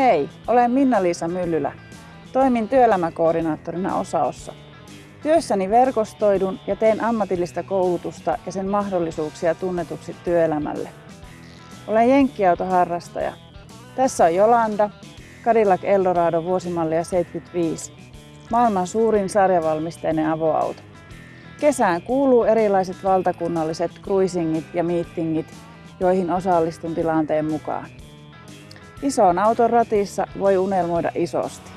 Hei, olen Minna-Liisa Myllylä. Toimin työelämäkoordinaattorina Osaossa. Työssäni verkostoidun ja teen ammatillista koulutusta ja sen mahdollisuuksia tunnetuksi työelämälle. Olen jenkkiautoharrastaja. Tässä on Jolanda, Cadillac Eldorado vuosimallia 75. Maailman suurin sarjavalmisteinen avoauto. Kesään kuuluu erilaiset valtakunnalliset cruisingit ja meetingit, joihin osallistun tilanteen mukaan. Ison auton ratissa voi unelmoida isosti.